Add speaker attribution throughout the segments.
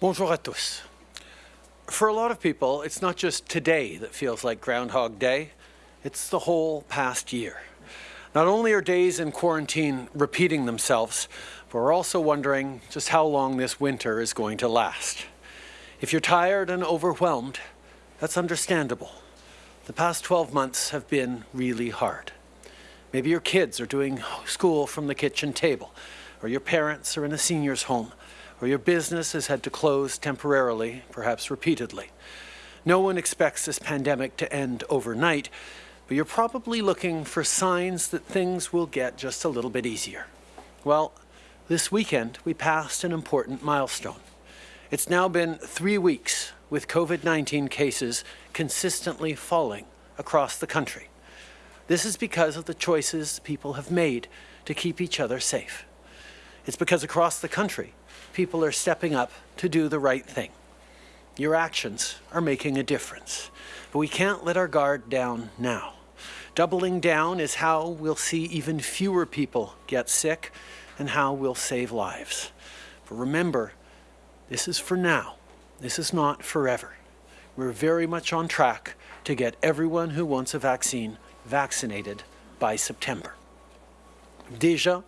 Speaker 1: Bonjour à tous. For a lot of people, it's not just today that feels like Groundhog Day, it's the whole past year. Not only are days in quarantine repeating themselves, but we're also wondering just how long this winter is going to last. If you're tired and overwhelmed, that's understandable. The past 12 months have been really hard. Maybe your kids are doing school from the kitchen table, or your parents are in a senior's home, or your business has had to close temporarily, perhaps repeatedly. No one expects this pandemic to end overnight, but you're probably looking for signs that things will get just a little bit easier. Well, this weekend we passed an important milestone. It's now been three weeks with COVID-19 cases consistently falling across the country. This is because of the choices people have made to keep each other safe. It's because across the country, people are stepping up to do the right thing. Your actions are making a difference, but we can't let our guard down now. Doubling down is how we'll see even fewer people get sick and how we'll save lives. But remember, this is for now. This is not forever. We're very much on track to get everyone who wants a vaccine vaccinated by September. Déjà,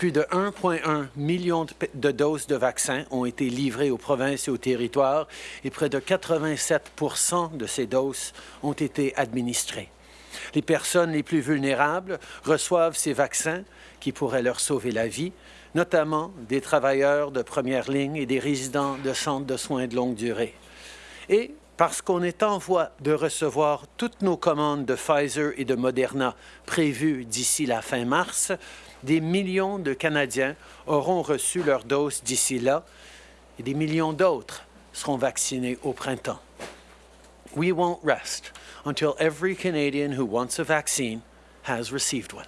Speaker 1: plus de 1,1 million de doses de vaccins ont été livrées aux provinces et aux territoires et près de 87% de ces doses ont été administrées. Les personnes les plus vulnérables reçoivent ces vaccins qui pourraient leur sauver la vie, notamment des travailleurs de première ligne et des résidents de centres de soins de longue durée. Et parce qu'on est en voie de recevoir toutes nos commandes de Pfizer et de Moderna prévues d'ici la fin mars, des millions de Canadiens auront reçu leur dose d'ici là et des millions d'autres seront vaccinés au printemps. We won't rest until every Canadian who wants a vaccine has received one.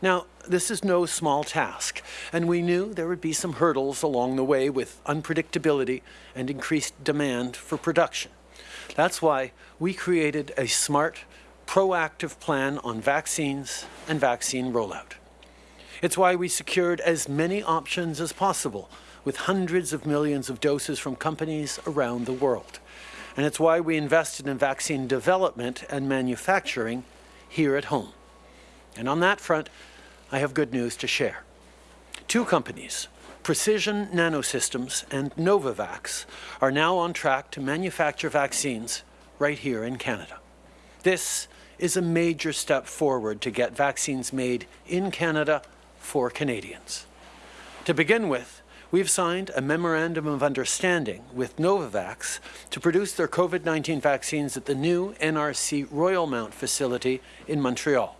Speaker 1: Now, this is no small task, and we knew there would be some hurdles along the way with unpredictability and increased demand for production. That's why we created a smart, proactive plan on vaccines and vaccine rollout. It's why we secured as many options as possible with hundreds of millions of doses from companies around the world. And it's why we invested in vaccine development and manufacturing here at home. And on that front, I have good news to share. Two companies, Precision Nanosystems and Novavax are now on track to manufacture vaccines right here in Canada. This is a major step forward to get vaccines made in Canada for Canadians. To begin with, we've signed a Memorandum of Understanding with Novavax to produce their COVID-19 vaccines at the new NRC Royal Mount facility in Montreal.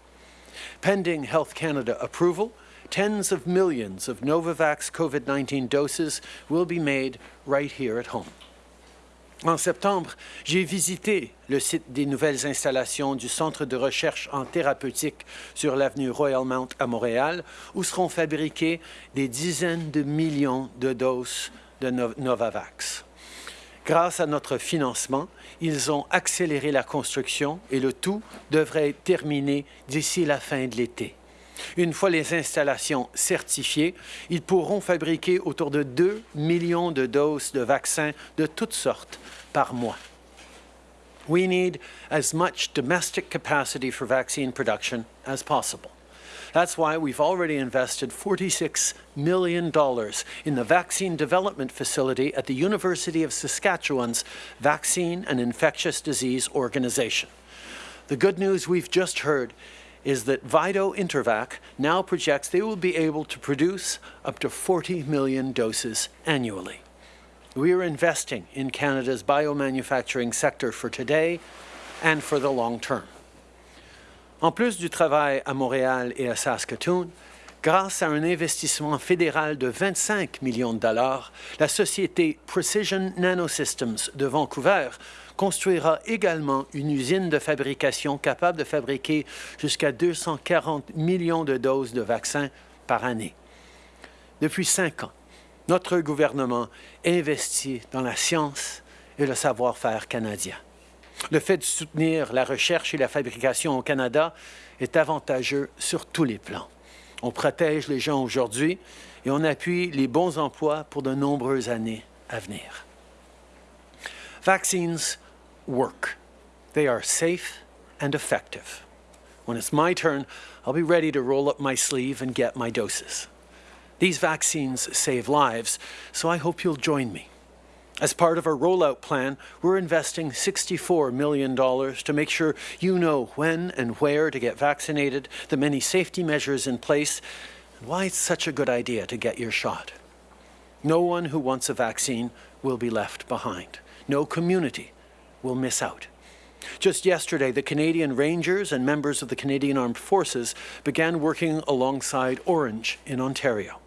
Speaker 1: Pending Health Canada approval, tens of millions of Novavax COVID-19 doses will be made right here at home. En septembre, j'ai visité le site des nouvelles installations du Centre de recherche en thérapeutique sur l'avenue Royal Mount à Montréal, où seront fabriquées des dizaines de millions de doses de Novavax. Grâce à notre financement, ils ont accéléré la construction et le tout devrait être terminé d'ici la fin de l'été. Une fois les installations certifiées, ils pourront fabriquer autour de 2 millions de doses de vaccins de toutes sortes par mois. We need as much domestic capacity for vaccine production as possible. That's why we've already invested $46 million in the vaccine development facility at the University of Saskatchewan's Vaccine and Infectious Disease Organization. The good news we've just heard is that Vido Intervac now projects they will be able to produce up to 40 million doses annually. We are investing in Canada's biomanufacturing sector for today and for the long term. En plus du travail à Montréal et à Saskatoon, grâce à un investissement fédéral de 25 millions de dollars, la société Precision Nanosystems de Vancouver construira également une usine de fabrication capable de fabriquer jusqu'à 240 millions de doses de vaccins par année. Depuis cinq ans, notre gouvernement investit dans la science et le savoir-faire canadien. Le fait de soutenir la recherche et la fabrication au Canada est avantageux sur tous les plans. On protège les gens aujourd'hui et on appuie les bons emplois pour de nombreuses années à venir. Vaccines work. They are safe and effective. When it's my turn, I'll be ready to roll up my sleeve and get my doses. These vaccines save lives, so I hope you'll join me. As part of our rollout plan, we're investing $64 million to make sure you know when and where to get vaccinated, the many safety measures in place, and why it's such a good idea to get your shot. No one who wants a vaccine will be left behind. No community will miss out. Just yesterday, the Canadian Rangers and members of the Canadian Armed Forces began working alongside Ornge in Ontario.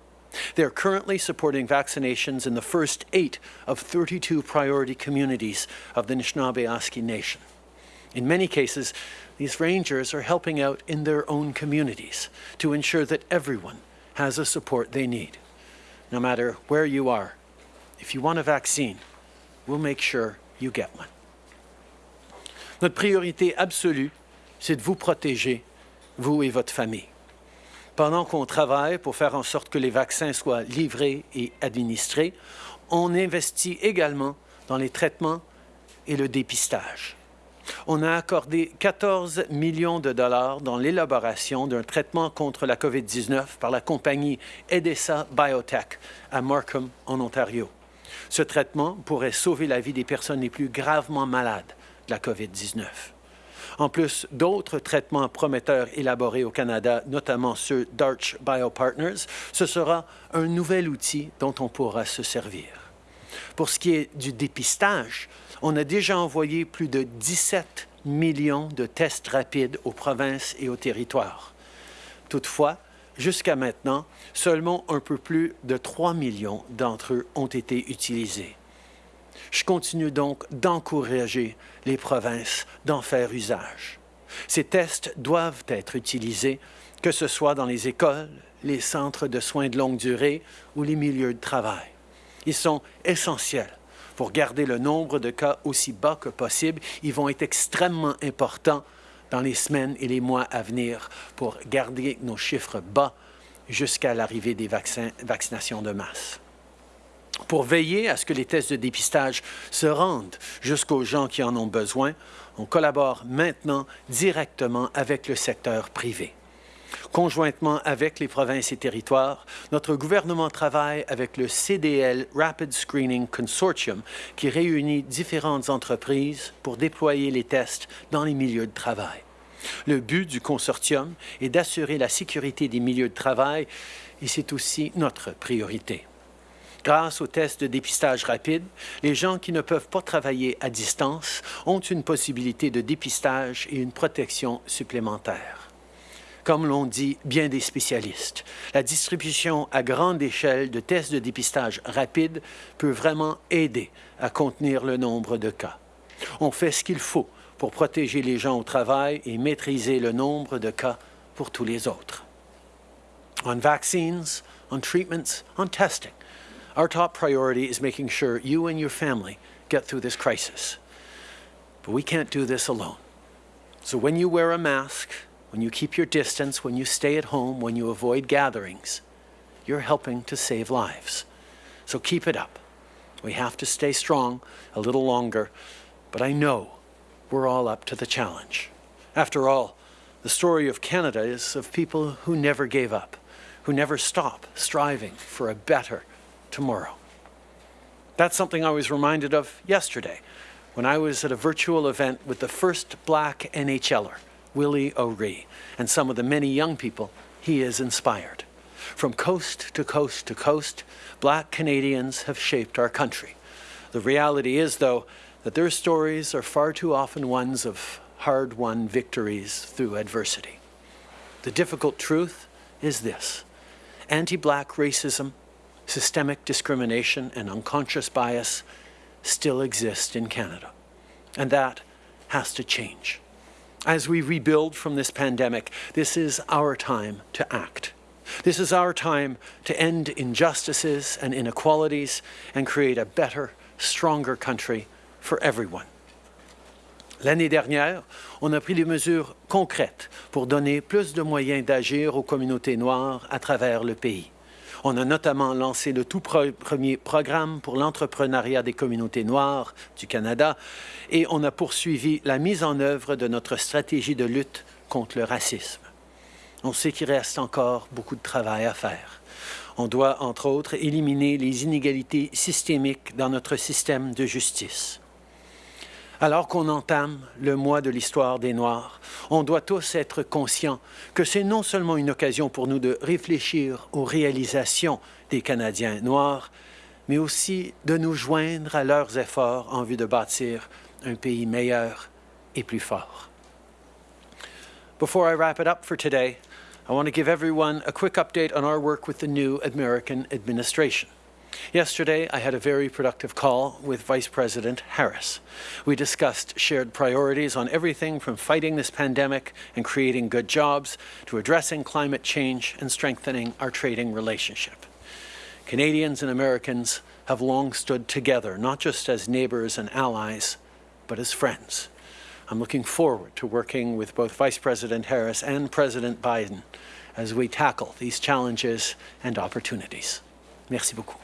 Speaker 1: They're currently supporting vaccinations in the first eight of 32 priority communities of the Anishinaabe Nation. In many cases, these rangers are helping out in their own communities to ensure that everyone has the support they need. No matter where you are, if you want a vaccine, we'll make sure you get one. Notre priorité absolue, c'est de vous protéger, vous et votre famille. Pendant qu'on travaille pour faire en sorte que les vaccins soient livrés et administrés, on investit également dans les traitements et le dépistage. On a accordé 14 millions de dollars dans l'élaboration d'un traitement contre la COVID-19 par la compagnie Edessa Biotech à Markham, en Ontario. Ce traitement pourrait sauver la vie des personnes les plus gravement malades de la COVID-19 en plus d'autres traitements prometteurs élaborés au Canada, notamment ceux d'Arch Biopartners, ce sera un nouvel outil dont on pourra se servir. Pour ce qui est du dépistage, on a déjà envoyé plus de 17 millions de tests rapides aux provinces et aux territoires. Toutefois, jusqu'à maintenant, seulement un peu plus de 3 millions d'entre eux ont été utilisés. Je continue donc d'encourager les provinces d'en faire usage. Ces tests doivent être utilisés, que ce soit dans les écoles, les centres de soins de longue durée ou les milieux de travail. Ils sont essentiels pour garder le nombre de cas aussi bas que possible. Ils vont être extrêmement importants dans les semaines et les mois à venir pour garder nos chiffres bas jusqu'à l'arrivée des vaccinations de masse pour veiller à ce que les tests de dépistage se rendent jusqu'aux gens qui en ont besoin, on collabore maintenant directement avec le secteur privé. Conjointement avec les provinces et territoires, notre gouvernement travaille avec le CDL Rapid Screening Consortium qui réunit différentes entreprises pour déployer les tests dans les milieux de travail. Le but du consortium est d'assurer la sécurité des milieux de travail et c'est aussi notre priorité. Grâce aux tests de dépistage rapide, les gens qui ne peuvent pas travailler à distance ont une possibilité de dépistage et une protection supplémentaire. Comme l'ont dit bien des spécialistes, la distribution à grande échelle de tests de dépistage rapide peut vraiment aider à contenir le nombre de cas. On fait ce qu'il faut pour protéger les gens au travail et maîtriser le nombre de cas pour tous les autres. On vaccines, on treatments, on testing, Our top priority is making sure you and your family get through this crisis. But we can't do this alone. So when you wear a mask, when you keep your distance, when you stay at home, when you avoid gatherings, you're helping to save lives. So keep it up. We have to stay strong a little longer, but I know we're all up to the challenge. After all, the story of Canada is of people who never gave up, who never stop striving for a better, tomorrow. That's something I was reminded of yesterday when I was at a virtual event with the first black NHLer, Willie O'Ree, and some of the many young people he has inspired. From coast to coast to coast, black Canadians have shaped our country. The reality is, though, that their stories are far too often ones of hard-won victories through adversity. The difficult truth is this. Anti-black racism systemic discrimination and unconscious bias still exist in Canada. And that has to change. As we rebuild from this pandemic, this is our time to act. This is our time to end injustices and inequalities and create a better, stronger country for everyone. L'année dernière, on a pris des mesures concrètes pour donner plus de moyens d'agir aux communautés noires à travers le pays. On a notamment lancé le tout pre- premier programme pour l'entrepreneuriat des communautés noires du Canada et on a poursuivi la mise en œuvre de notre stratégie de lutte contre le racisme. On sait qu'il reste encore beaucoup de travail à faire. On doit, entre autres, éliminer les inégalités systémiques dans notre système de justice. Alors qu'on entame le mois de l'histoire des Noirs, on doit tous être conscients que c'est non seulement une occasion pour nous de réfléchir aux réalisations des Canadiens noirs, mais aussi de nous joindre à leurs efforts en vue de bâtir un pays meilleur et plus fort. Before I wrap it up for today, I want to give everyone a quick update on our work with the new American administration. Yesterday, I had a very productive call with Vice President Harris. We discussed shared priorities on everything from fighting this pandemic and creating good jobs to addressing climate change and strengthening our trading relationship. Canadians and Americans have long stood together, not just as neighbors and allies, but as friends. I'm looking forward to working with both Vice President Harris and President Biden as we tackle these challenges and opportunities. Merci beaucoup.